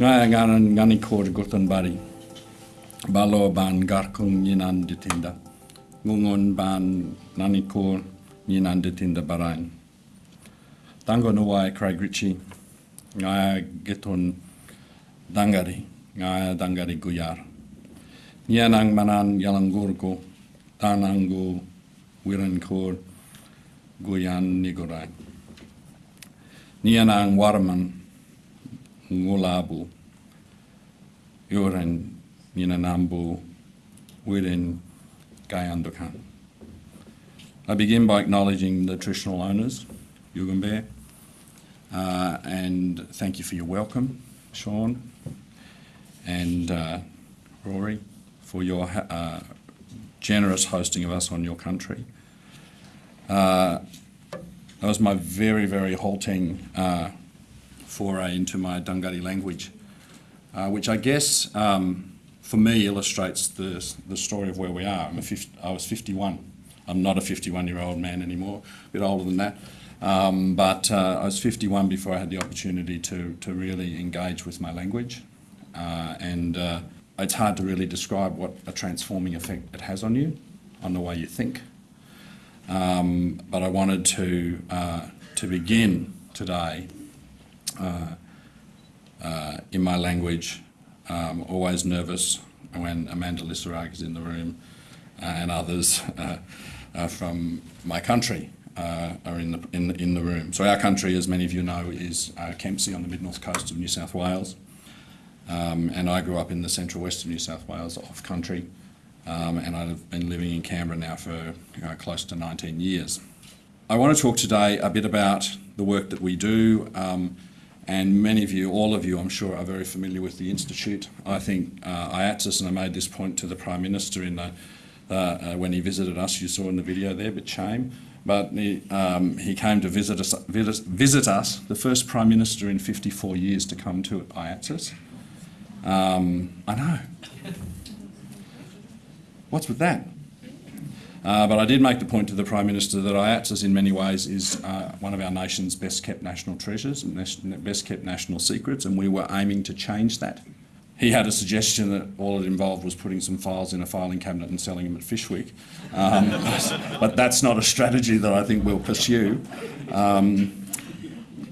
Ngaya ngaran ngani kor gutan bari. Balo ban garkung yinan ditinda. Ngungon ban nani kor yinan ditinda barain. Tango nuwai Craig Ritchie. Ngaya getun dangari. Ngaya dangari guyar. Nyanang manan yalangurko. Tanangu wiran kor guyan nigorai. Nyanang warman ngulabu yuren minanambu within Gayandukan. I begin by acknowledging the traditional owners, Yugambeh, uh, and thank you for your welcome, Sean and uh, Rory, for your uh, generous hosting of us on your country. Uh, that was my very, very halting uh, foray into my Dungari language, uh, which I guess um, for me illustrates the, the story of where we are. I'm a 50, I was 51. I'm not a 51 year old man anymore, a bit older than that. Um, but uh, I was 51 before I had the opportunity to, to really engage with my language. Uh, and it's hard to really describe what a transforming effect it has on you, on the way you think. Um, but I wanted to, uh, to begin today uh, uh, in my language, um, always nervous when Amanda Lissarrague is in the room uh, and others from my country are in the, in, the, in the room. So our country, as many of you know, is Kempsey on the mid-north coast of New South Wales. Um, and I grew up in the central west of New South Wales, off country, um, and I've been living in Canberra now for you know, close to 19 years. I want to talk today a bit about the work that we do, um, and many of you, all of you, I'm sure, are very familiar with the Institute. I think uh, IATSIS, and I made this point to the Prime Minister in the, uh, uh, when he visited us, you saw in the video there, but shame. But he, um, he came to visit us, visit us, the first Prime Minister in 54 years to come to IATSIS. Um, I know. What's with that? Uh, but I did make the point to the Prime Minister that IATSIS in many ways is uh, one of our nation's best kept national treasures and best kept national secrets and we were aiming to change that. He had a suggestion that all it involved was putting some files in a filing cabinet and selling them at Fyshwick. Um, but that's not a strategy that I think we'll pursue, um,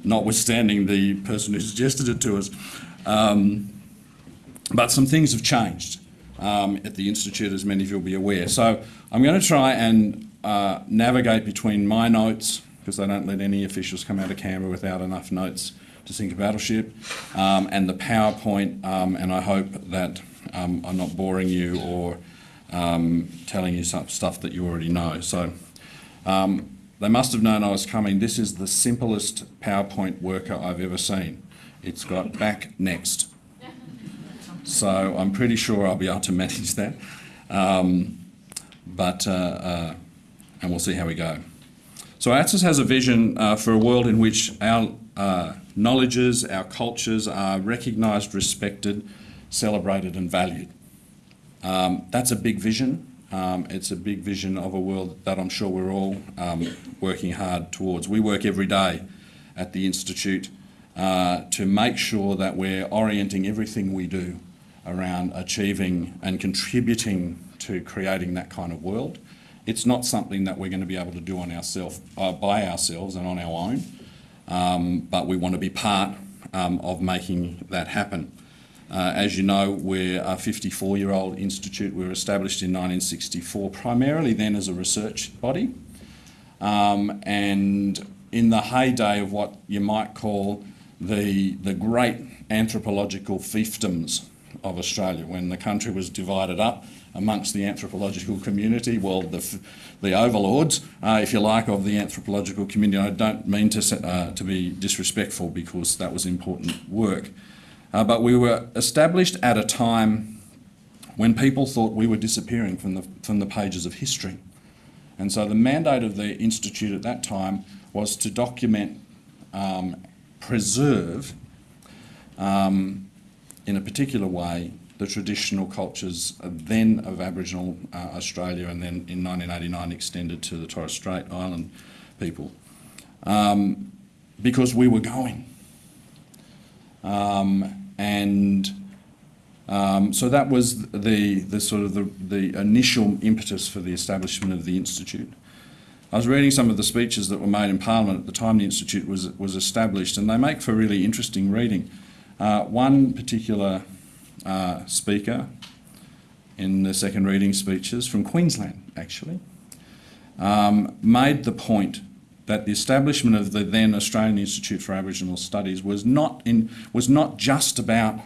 notwithstanding the person who suggested it to us. Um, but some things have changed um, at the Institute, as many of you will be aware. So I'm going to try and uh, navigate between my notes, because they don't let any officials come out of Canberra without enough notes to sink a battleship, um, and the PowerPoint, um, and I hope that um, I'm not boring you or um, telling you some stuff that you already know. So they must have known I was coming. This is the simplest PowerPoint worker I've ever seen. It's got back next. So I'm pretty sure I'll be able to manage that. Um, but, uh, uh, and we'll see how we go. So ATSIS has a vision uh, for a world in which our uh, knowledges, our cultures are recognised, respected, celebrated and valued. Um, that's a big vision. Um, it's a big vision of a world that I'm sure we're all um, working hard towards. We work every day at the Institute uh, to make sure that we're orienting everything we do around achieving and contributing to creating that kind of world. It's not something that we're going to be able to do on ourselves, uh, by ourselves and on our own, um, but we want to be part um, of making that happen. Uh, as you know, we're a 54-year-old institute. We were established in 1964, primarily then as a research body. Um, and in the heyday of what you might call the, the great anthropological fiefdoms of Australia when the country was divided up amongst the anthropological community, well, the, the overlords, uh, if you like, of the anthropological community. I don't mean to, uh, to be disrespectful because that was important work. Uh, but we were established at a time when people thought we were disappearing from the, from the pages of history. And so the mandate of the Institute at that time was to document, um, preserve um, in a particular way the traditional cultures then of Aboriginal uh, Australia and then in 1989 extended to the Torres Strait Island people. Um, because we were going. Um, and um, so that was the, the sort of the, the initial impetus for the establishment of the Institute. I was reading some of the speeches that were made in Parliament at the time the Institute was, was established, and they make for really interesting reading. Uh, one particular uh, speaker in the second reading speeches from Queensland, actually, um, made the point that the establishment of the then Australian Institute for Aboriginal Studies was not, in, was not just about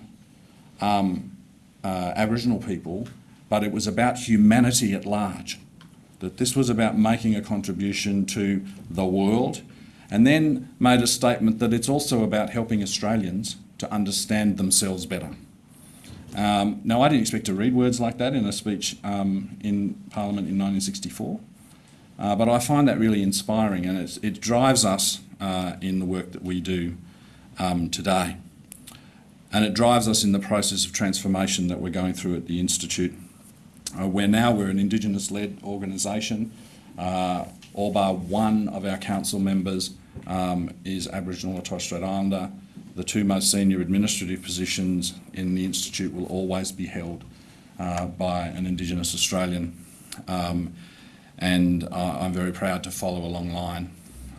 um, uh, Aboriginal people, but it was about humanity at large. That this was about making a contribution to the world, and then made a statement that it's also about helping Australians to understand themselves better. Um, now, I didn't expect to read words like that in a speech um, in Parliament in 1964, uh, but I find that really inspiring and it drives us uh, in the work that we do um, today. And it drives us in the process of transformation that we're going through at the Institute, uh, where now we're an Indigenous-led organisation. Uh, all bar one of our council members um, is Aboriginal or Torres Strait Islander. The two most senior administrative positions in the Institute will always be held uh, by an Indigenous Australian. Um, and uh, I'm very proud to follow a long line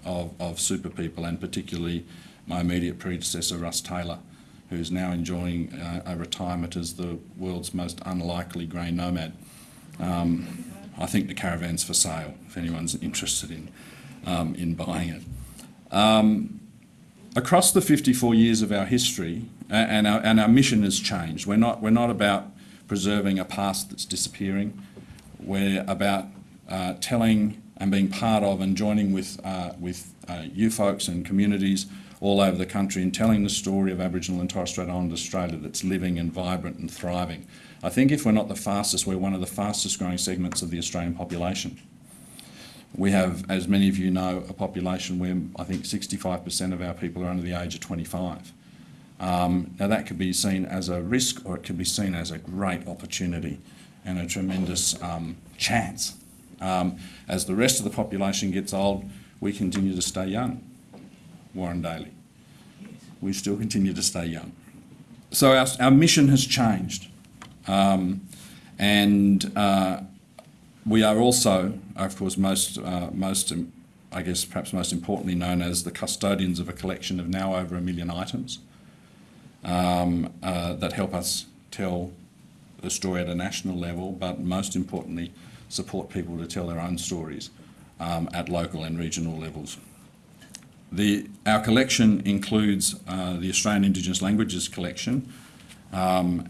of, of super people and particularly my immediate predecessor, Russ Taylor, who's now enjoying uh, a retirement as the world's most unlikely grey nomad. Um, I think the caravan's for sale if anyone's interested in, um, in buying it. Across the 54 years of our history, and our, and our mission has changed. We're not, we're not about preserving a past that's disappearing. We're about uh, telling and being part of and joining with, uh, with uh, you folks and communities all over the country and telling the story of Aboriginal and Torres Strait Islander Australia that's living and vibrant and thriving. I think if we're not the fastest, we're one of the fastest growing segments of the Australian population. We have, as many of you know, a population where I think 65% of our people are under the age of 25. Um, now that could be seen as a risk or it could be seen as a great opportunity and a tremendous um, chance. Um, as the rest of the population gets old, we continue to stay young. Warren Daly. We still continue to stay young. So our, our mission has changed. Um, and uh, we are also, of course, most, uh, most, um, I guess perhaps most importantly known as the custodians of a collection of now over a million items um, uh, that help us tell the story at a national level, but most importantly, support people to tell their own stories um, at local and regional levels. The, our collection includes uh, the Australian Indigenous Languages Collection, um,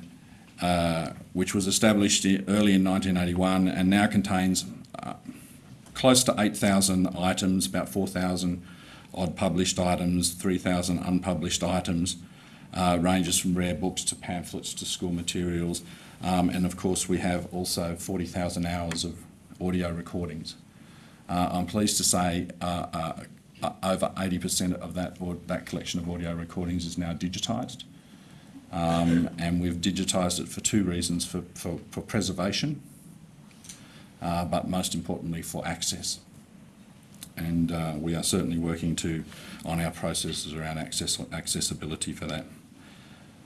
which was established early in 1981 and now contains uh, close to 8,000 items, about 4,000 odd published items, 3,000 unpublished items, uh, ranges from rare books to pamphlets to school materials. Um, and of course we have also 40,000 hours of audio recordings. Uh, I'm pleased to say uh, uh, uh, over 80% of that, that collection of audio recordings is now digitised. Um, and we've digitised it for two reasons, for, for, for preservation, uh, but most importantly for access. And uh, we are certainly working to on our processes around access, accessibility for that.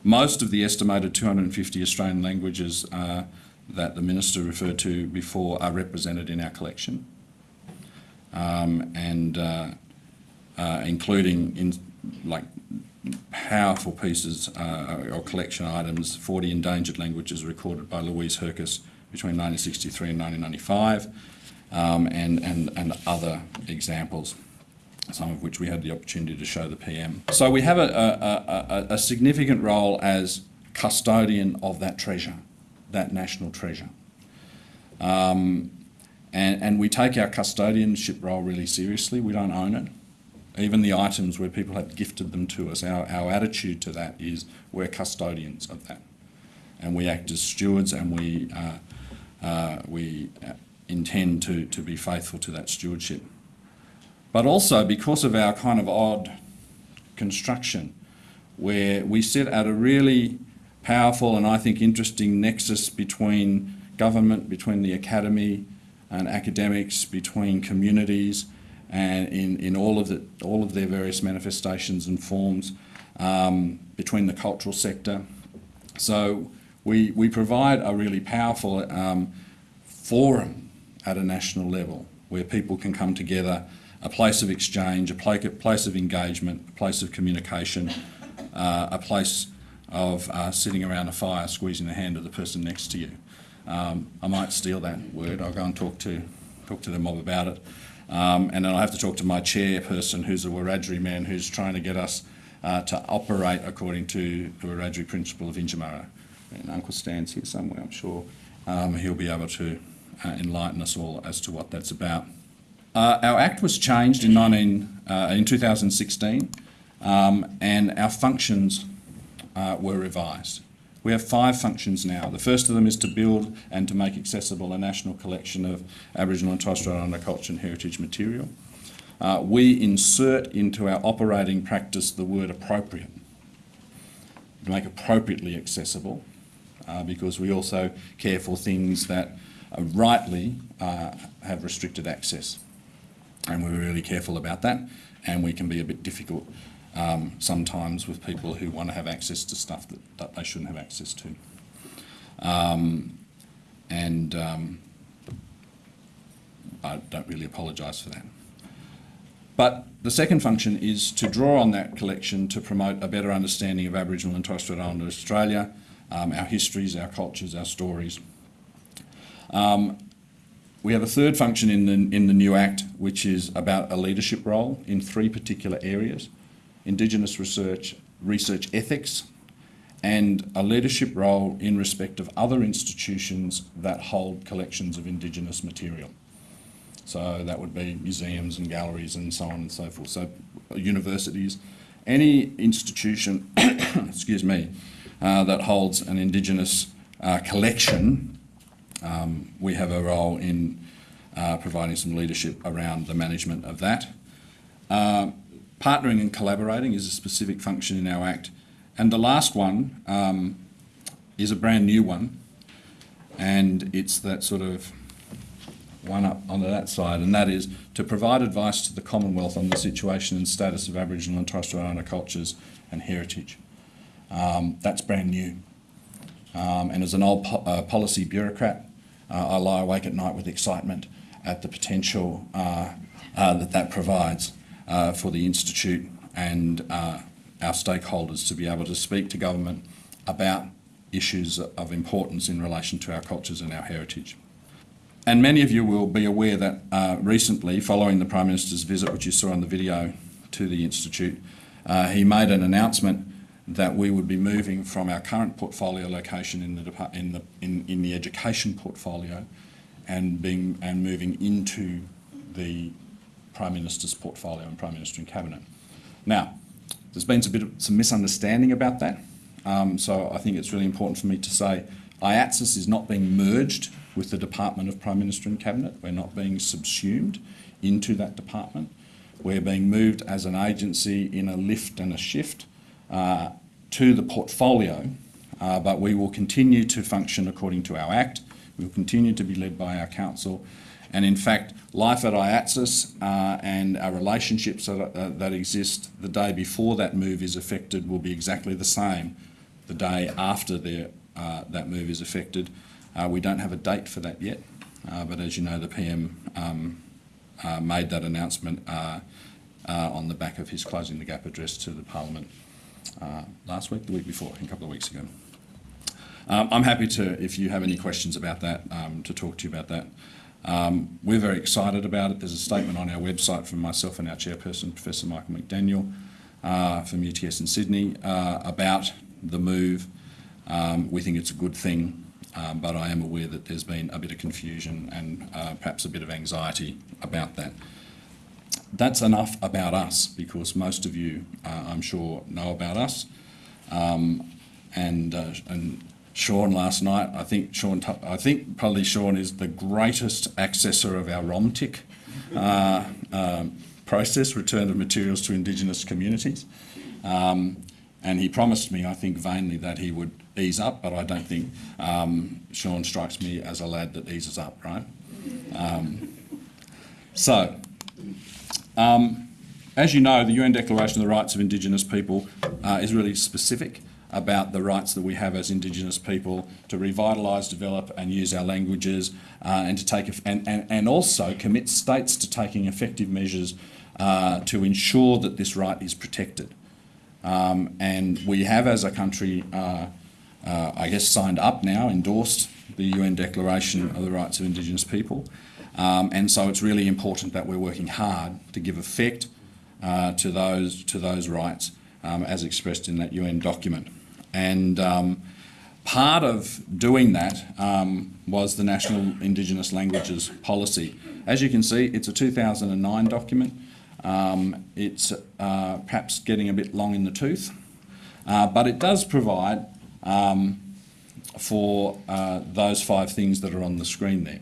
Most of the estimated 250 Australian languages uh, that the Minister referred to before are represented in our collection. Um, and uh, uh, including in like powerful pieces uh, or collection items, 40 endangered languages recorded by Louise Hercus between 1963 and 1995, um, and, and, and other examples, some of which we had the opportunity to show the PM. So we have a, a, a, a significant role as custodian of that treasure, that national treasure. Um, and, and we take our custodianship role really seriously. We don't own it even the items where people have gifted them to us, our, our attitude to that is we're custodians of that. And we act as stewards and we, uh, uh, we uh, intend to, to be faithful to that stewardship. But also because of our kind of odd construction, where we sit at a really powerful and I think interesting nexus between government, between the academy and academics, between communities and in, in all of the, all of their various manifestations and forms, um, between the cultural sector. So we, we provide a really powerful um, forum at a national level where people can come together, a place of exchange, a place of engagement, a place of communication, uh, a place of uh, sitting around a fire squeezing the hand of the person next to you. Um, I might steal that word. I'll go and talk to talk to the mob about it. Um, and then I have to talk to my chairperson, who's a Wiradjuri man, who's trying to get us uh, to operate according to the Wiradjuri principle of Yindyamarra. And Uncle Stan's here somewhere, I'm sure. Um, he'll be able to uh, enlighten us all as to what that's about. Uh, our Act was changed in, 19, uh, in 2016 um, and our functions uh, were revised. We have five functions now. The first of them is to build and to make accessible a national collection of Aboriginal and Torres Strait Islander culture and heritage material. Uh, we insert into our operating practice the word appropriate to make appropriately accessible uh, because we also care for things that uh, rightly have restricted access and we're really careful about that and we can be a bit difficult um, sometimes with people who want to have access to stuff that, that they shouldn't have access to. Um, and um, I don't really apologise for that. But the second function is to draw on that collection to promote a better understanding of Aboriginal and Torres Strait Islander Australia, um, our histories, our cultures, our stories. Um, we have a third function in the, in the new Act, which is about a leadership role in three particular areas. Indigenous research, research ethics, and a leadership role in respect of other institutions that hold collections of Indigenous material. So that would be museums and galleries and so on and so forth. So universities, any institution, excuse me, uh, that holds an Indigenous uh, collection, um, we have a role in uh, providing some leadership around the management of that. Uh, partnering and collaborating is a specific function in our Act. And the last one um, is a brand new one, and it's that sort of one up onto that side, and that is to provide advice to the Commonwealth on the situation and status of Aboriginal and Torres Strait Islander cultures and heritage. Um, that's brand new. Um, and as an old po uh, policy bureaucrat, uh, I lie awake at night with excitement at the potential uh, uh that that provides uh, for the Institute and uh, our stakeholders to be able to speak to government about issues of importance in relation to our cultures and our heritage. And many of you will be aware that uh, recently, following the Prime Minister's visit, which you saw on the video to the Institute, uh, he made an announcement that we would be moving from our current portfolio location in the, in the, in, in the education portfolio and, being, and moving into the Prime Minister's portfolio and Prime Minister and Cabinet. Now, there's been a bit of some misunderstanding about that, um, so I think it's really important for me to say IATSIS is not being merged with the Department of Prime Minister and Cabinet. We're not being subsumed into that department. We're being moved as an agency in a lift and a shift uh, to the portfolio, uh, but we will continue to function according to our Act. We will continue to be led by our council. And in fact, life at IATSIS uh, and our relationships that, uh, that exist the day before that move is affected will be exactly the same the day after uh, that move is affected. Uh, we don't have a date for that yet, uh, but as you know, the PM um, uh, made that announcement on the back of his closing the gap address to the Parliament last week, the week before, a couple of weeks ago. Um, I'm happy to, if you have any questions about that, um, to talk to you about that. Um, we're very excited about it. There's a statement on our website from myself and our chairperson, Professor Michael McDaniel, from UTS in Sydney, about the move. Um, we think it's a good thing. Um, but I am aware that there's been a bit of confusion and uh, perhaps a bit of anxiety about that. That's enough about us because most of you, uh, I'm sure, know about us. Um, and, uh, and Sean last night, I think Sean, I think probably Sean is the greatest accessor of our ROMTIC uh, um, process, return of materials to Indigenous communities. Um, and he promised me, I think vainly, that he would ease up, but I don't think um, Sean strikes me as a lad that eases up, right? Um, so, um, as you know, the UN Declaration of the Rights of Indigenous People uh, is really specific about the rights that we have as Indigenous people to revitalise, develop and use our languages uh, and to take and, and, and also commit states to taking effective measures uh, to ensure that this right is protected. Um, and we have as a country, uh, uh I guess, signed up now, endorsed the UN Declaration of the Rights of Indigenous People. Um, and so it's really important that we're working hard to give effect uh, to those to those rights um, as expressed in that UN document. And um, part of doing that um, was the National Indigenous Languages Policy. As you can see, it's a 2009 document. Um, it's uh, perhaps getting a bit long in the tooth, uh, but it does provide um, for uh, those five things that are on the screen there.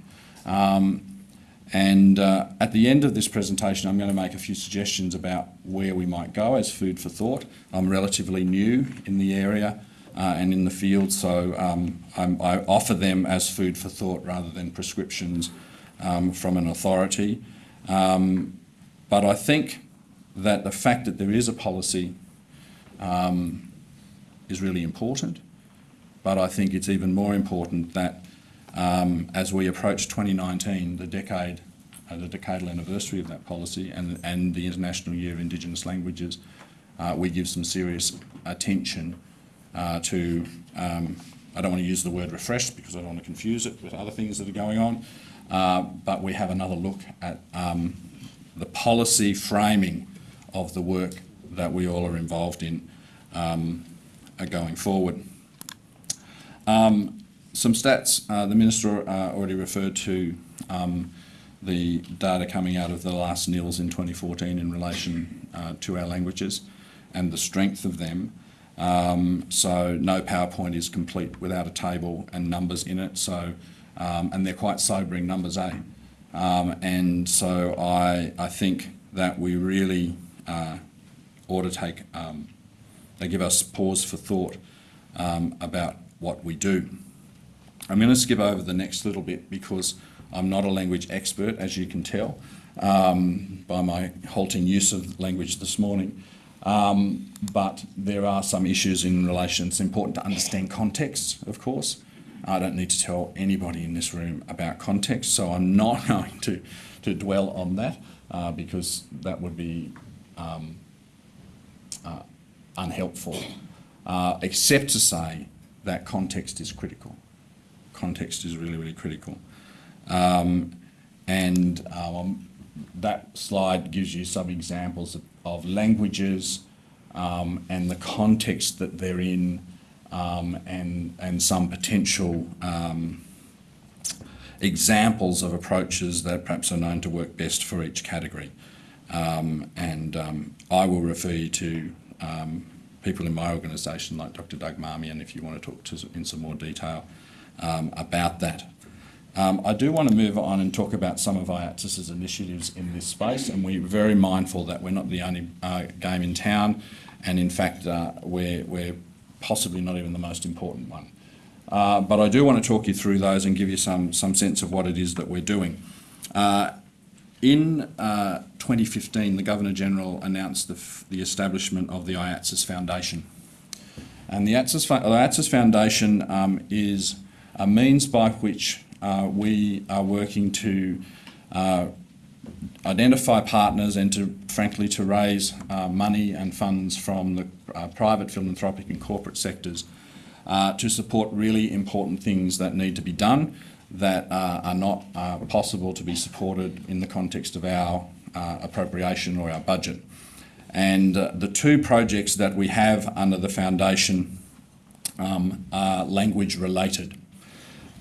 And uh, at the end of this presentation, I'm going to make a few suggestions about where we might go as food for thought. I'm relatively new in the area uh, and in the field, so um, i offer them as food for thought rather than prescriptions um, from an authority. Um, but I think that the fact that there is a policy um, is really important. But I think it's even more important that um, as we approach 2019, the decade, uh, the decadal anniversary of that policy and, and the International Year of Indigenous Languages, uh, we give some serious attention uh, to, um, I don't want to use the word refreshed because I don't want to confuse it with other things that are going on, uh, but we have another look at um, the policy framing of the work that we all are involved in um, going forward. Um, some stats, uh, the Minister uh, already referred to um, the data coming out of the last NILS in 2014 in relation uh, to our languages and the strength of them. Um, so no PowerPoint is complete without a table and numbers in it. So, um, and they're quite sobering numbers, eh? Um, and so I, I think that we really uh, ought to take, um, they give us pause for thought um, about what we do. I'm going to skip over the next little bit because I'm not a language expert, as you can tell um, by my halting use of language this morning. Um, but there are some issues in relation. It's important to understand context, of course. I don't need to tell anybody in this room about context, so I'm not going to, to dwell on that uh, because that would be um, uh, unhelpful, uh, except to say that context is critical context is really, really critical. Um, and um, that slide gives you some examples of, of languages um, and the context that they're in um, and, and some potential um, examples of approaches that perhaps are known to work best for each category. Um, and I will refer you to people in my organisation like Dr Doug Marmion if you want to talk to in some more detail um, about that. Um, I do want to move on and talk about some of IATSIS's initiatives in this space, and we're very mindful that we're not the only uh, game in town, and in fact, uh, we're, we're possibly not even the most important one. Uh, but I do want to talk you through those and give you some, some sense of what it is that we're doing. Uh, in uh, 2015, the Governor-General announced the, the establishment of the IATSIS Foundation. And the IATSIS, the Foundation um, is a means by which uh, we are working to uh, identify partners and to, frankly, to raise uh, money and funds from the uh, private philanthropic and corporate sectors uh, to support really important things that need to be done that uh, are not possible to be supported in the context of our appropriation or our budget. And the two projects that we have under the foundation um, are language related.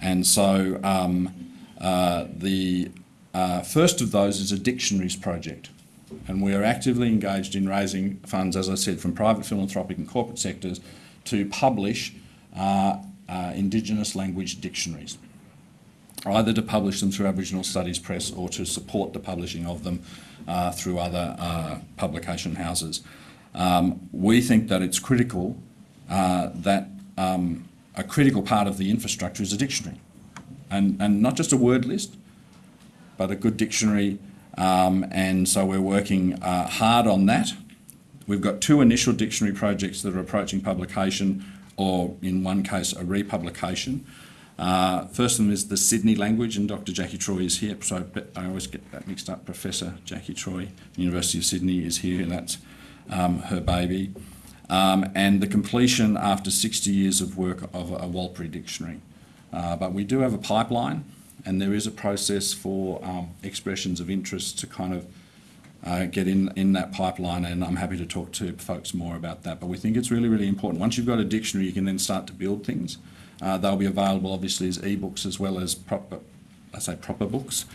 And so um, uh, the uh, first of those is a dictionaries project. And we are actively engaged in raising funds, as I said, from private philanthropic and corporate sectors to publish uh, uh Indigenous language dictionaries, either to publish them through Aboriginal Studies Press or to support the publishing of them uh, through other uh, publication houses. Um, we think that it's critical that um, a critical part of the infrastructure is a dictionary. And, and not just a word list, but a good dictionary. Um, and so we're working uh, hard on that. We've got two initial dictionary projects that are approaching publication, or in one case, a republication. Uh, first of them is the Sydney language, and Dr. Jackie Troy is here. So I always get that mixed up. Professor Jackie Troy, University of Sydney, is here, and that's um, her baby. Um, and the completion after 60 years of work of a Warlpiri dictionary. Uh, but we do have a pipeline, and there is a process for um, expressions of interest to kind of uh, get in, in that pipeline, and I'm happy to talk to folks more about that. But we think it's really, really important. Once you've got a dictionary, you can then start to build things. Uh, they'll be available obviously as e-books as well as proper, I say proper books.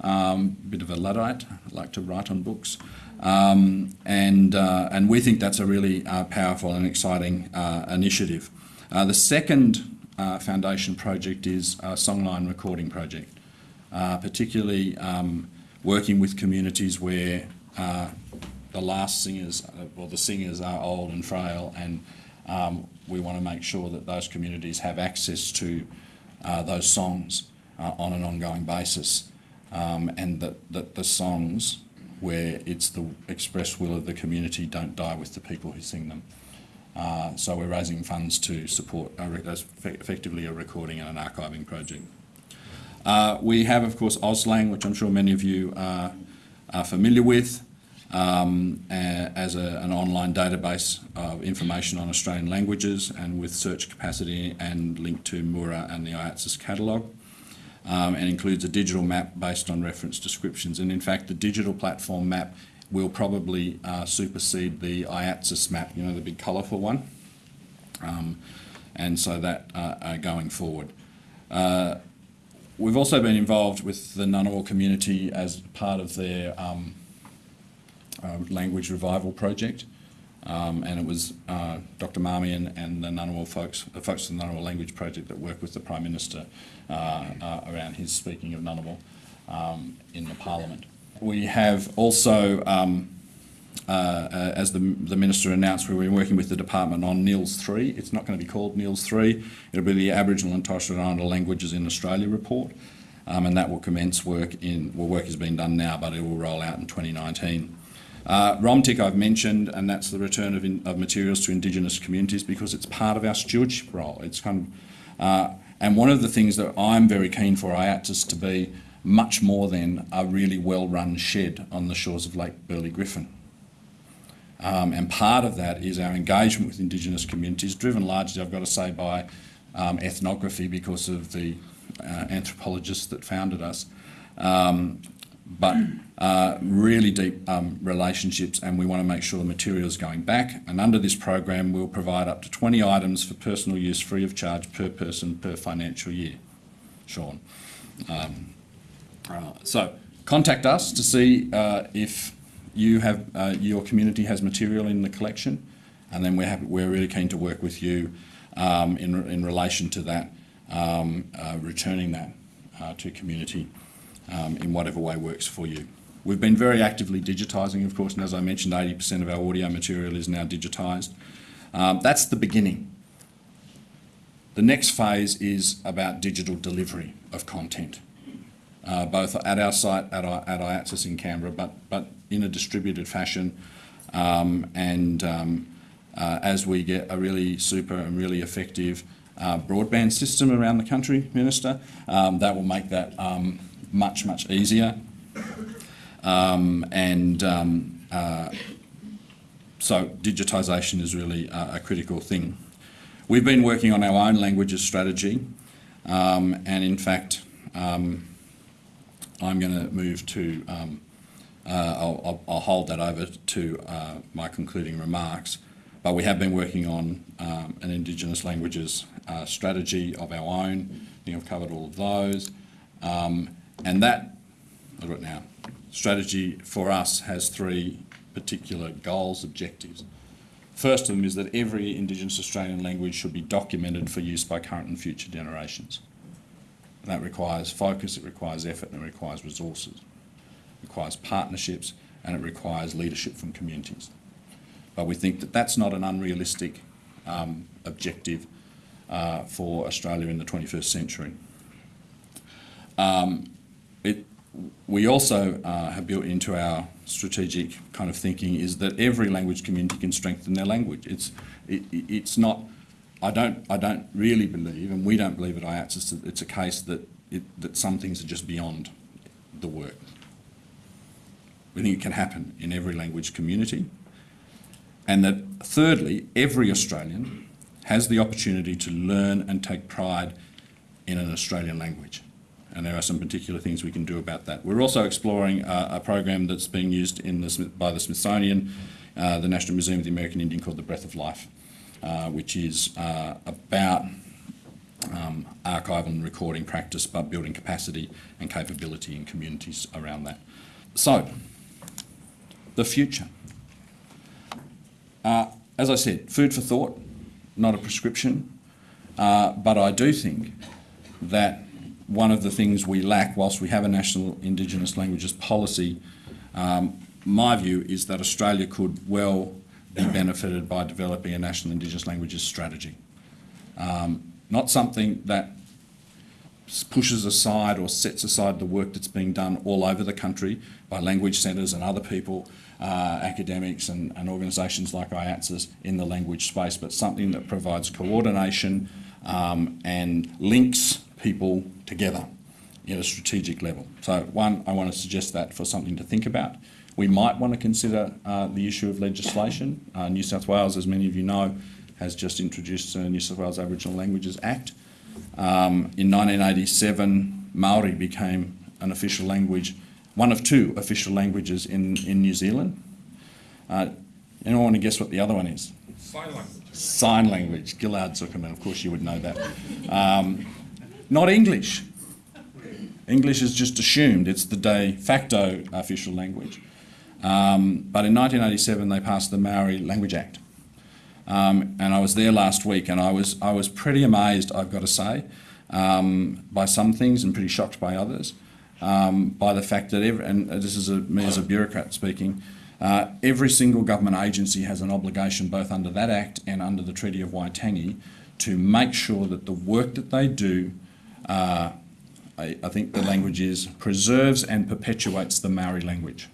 Um, bit of a Luddite, I like to write on books. Um, and, uh, and we think that's a really uh, powerful and exciting uh, initiative. Uh, the second uh, foundation project is a songline recording project, particularly um, working with communities where the last singers, or the singers are old and frail and um, we want to make sure that those communities have access to those songs on an ongoing basis um, and that, that the songs where it's the express will of the community don't die with the people who sing them. Uh, so we're raising funds to support a, effectively a recording and an archiving project. Uh, we have, of course, Austlang, which I'm sure many of you are, are familiar with um, as a, an online database of information on Australian languages and with search capacity and linked to Mura and the IATSIS catalogue. Um, and includes a digital map based on reference descriptions. And in fact, the digital platform map will probably uh, supersede the IATSIS map, you know, the big colourful one. Um, and so that uh, going forward. Uh, we've also been involved with the Ngunnawal community as part of their um, uh, language revival project. Um, and it was uh, Dr. Marmion and the Ngunnawal folks, the folks of the Ngunnawal Language Project that worked with the Prime Minister uh, uh, around his speaking of Ngunnawal um, in the Parliament. We have also, um, uh, uh, as the, the Minister announced, we've been working with the Department on NILS 3. It's not going to be called NILS 3, it'll be the Aboriginal and Torres Strait Islander Languages in Australia report. Um, and that will commence work in, well work is being done now, but it will roll out in 2019. Uh, ROMTIC I've mentioned, and that's the return of, in, of, materials to Indigenous communities because it's part of our stewardship role. It's kind of, uh, and one of the things that I'm very keen for IATSIS to be much more than a really well-run shed on the shores of Lake Burley Griffin. Um, and part of that is our engagement with Indigenous communities, driven largely, I've got to say, by um, ethnography because of the uh, anthropologists that founded us. Um, but uh, really deep um, relationships and we want to make sure the material is going back. And under this program, we'll provide up to 20 items for personal use free of charge per person per financial year. Sean. Um, uh, so contact us to see uh, if you have uh, your community has material in the collection and then we're, happy, we're really keen to work with you um, in, in relation to that, um, uh, returning that uh, to community um, in whatever way works for you. We've been very actively digitising, of course, and as I mentioned, 80% of our audio material is now digitised. Um, that's the beginning. The next phase is about digital delivery of content, uh, both at our site, at, our, at in Canberra, but, but in a distributed fashion. Um, and um, uh, as we get a really super and really effective uh, broadband system around the country, Minister, um, that will make that um, much, much easier. Um, and um, uh, so digitisation is really a, a, critical thing. We've been working on our own languages strategy um, and in fact um, I'm going to move to, um, uh, I'll, I'll, hold that over to uh, my concluding remarks, but we have been working on um, an Indigenous languages uh, strategy of our own. I think I've covered all of those. Um, and that, I've got now, strategy for us has three particular goals, objectives. First of them is that every Indigenous Australian language should be documented for use by current and future generations. And that requires focus, it requires effort and it requires resources. It requires partnerships and it requires leadership from communities. But we think that that's not an unrealistic um, objective uh, for Australia in the 21st century. Um, it, we also uh, have built into our strategic kind of thinking is that every language community can strengthen their language. It's, it, it's not, I don't, I don't really believe, and we don't believe at IATSIS, it's a case that, it, that some things are just beyond the work. We think it can happen in every language community. And that thirdly, every Australian has the opportunity to learn and take pride in an Australian language and there are some particular things we can do about that. We're also exploring uh, a program that's being used in the, by the Smithsonian, uh, the National Museum of the American Indian called The Breath of Life, uh, which is uh, about um, archival and recording practice, but building capacity and capability in communities around that. So, the future. Uh, as I said, food for thought, not a prescription, uh, but I do think that one of the things we lack, whilst we have a national Indigenous languages policy, um, my view is that Australia could well be benefited by developing a national Indigenous languages strategy. Um, not something that pushes aside or sets aside the work that's being done all over the country by language centres and other people, uh, academics and, and organisations like IATSIS in the language space, but something that provides coordination um, and links people together at a strategic level. So one, I want to suggest that for something to think about. We might want to consider uh, the issue of legislation. Uh, New South Wales, as many of you know, has just introduced the New South Wales Aboriginal Languages Act. Um, in 1987, Maori became an official language, one of two official languages in, in New Zealand. Uh, anyone want to guess what the other one is? Sign language. Sign language. Ghil'ad Zuckermann, of course you would know that. Um, not English. English is just assumed, it's the de facto official language. Um, but in 1987 they passed the Maori Language Act. Um, and I was there last week and I was, I was pretty amazed, I've got to say, um, by some things and pretty shocked by others, um, by the fact that, every, and this is a, me as a bureaucrat speaking, uh, every single government agency has an obligation both under that Act and under the Treaty of Waitangi to make sure that the work that they do uh, I, I, think the language is preserves and perpetuates the Maori language.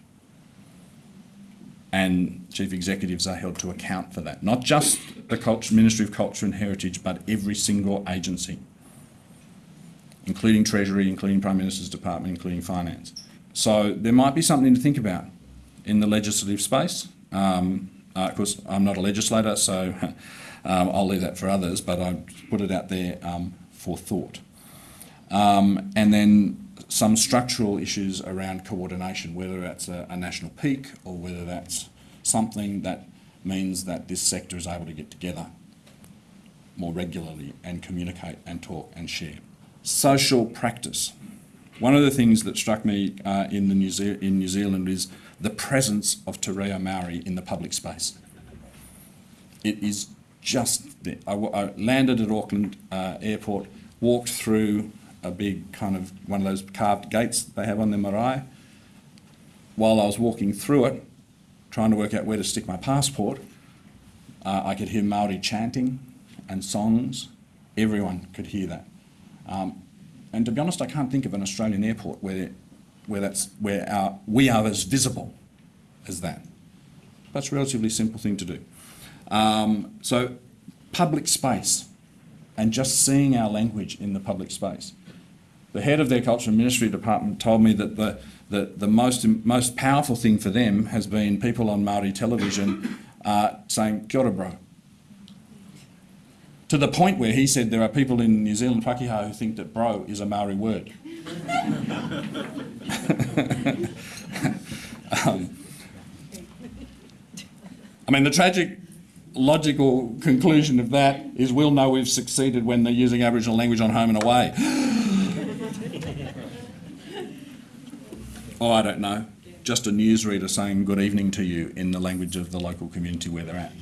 And chief executives are held to account for that. Not just the Culture, Ministry of Culture and Heritage, but every single agency, including Treasury, including Prime Minister's Department, including Finance. So there might be something to think about in the legislative space. Um, uh, of course, I'm not a legislator, so um, I'll leave that for others, but I put it out there um, for thought. Um, and then some structural issues around coordination, whether that's a, a, national peak or whether that's something that means that this sector is able to get together more regularly and communicate and talk and share. Social practice. One of the things that struck me uh, in, the New in New Zealand is the presence of Te Reo Maori in the public space. It is just there. I, I landed at Auckland uh, Airport, walked through a big kind of one of those carved gates they have on their marae. While I was walking through it, trying to work out where to stick my passport, uh, I could hear Maori chanting and songs. Everyone could hear that. Um, and to be honest, I can't think of an Australian airport where, where, that's, where our, we are as visible as that. That's a relatively simple thing to do. Um, so public space and just seeing our language in the public space the head of their culture and ministry department told me that the, the, the most, most powerful thing for them has been people on Maori television uh, saying, kia ora bro. To the point where he said there are people in New Zealand, Pakeha, who think that bro is a Maori word. um, I mean, the tragic logical conclusion of that is we'll know we've succeeded when they're using Aboriginal language on home and away. Oh, I don't know, just a newsreader saying good evening to you in the language of the local community where they're at.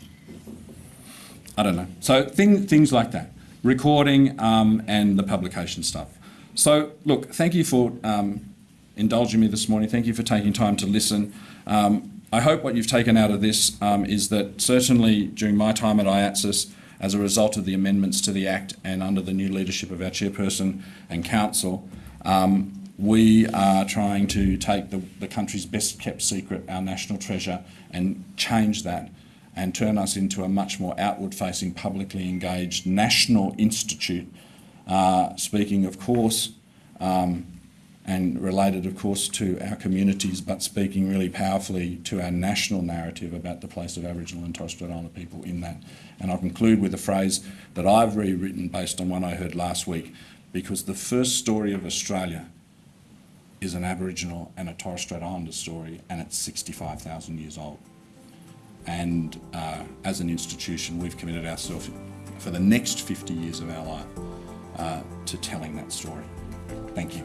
I don't know. So thing, things like that, recording um, and the publication stuff. So look, thank you for um, indulging me this morning. Thank you for taking time to listen. Um, I hope what you've taken out of this um, is that certainly during my time at IATSIS as a result of the amendments to the Act and under the new leadership of our Chairperson and Council, um, we are trying to take the, the country's best kept secret, our national treasure, and change that and turn us into a much more outward facing, publicly engaged national institute. Uh, speaking, of course, um, and related, of course, to our communities, but speaking really powerfully to our national narrative about the place of Aboriginal and Torres Strait Islander people in that. And I'll conclude with a phrase that I've rewritten based on one I heard last week, because the first story of Australia is an Aboriginal and a Torres Strait Islander story, and it's 65,000 years old. And uh, as an institution, we've committed ourselves for the next 50 years of our life uh, to telling that story. Thank you.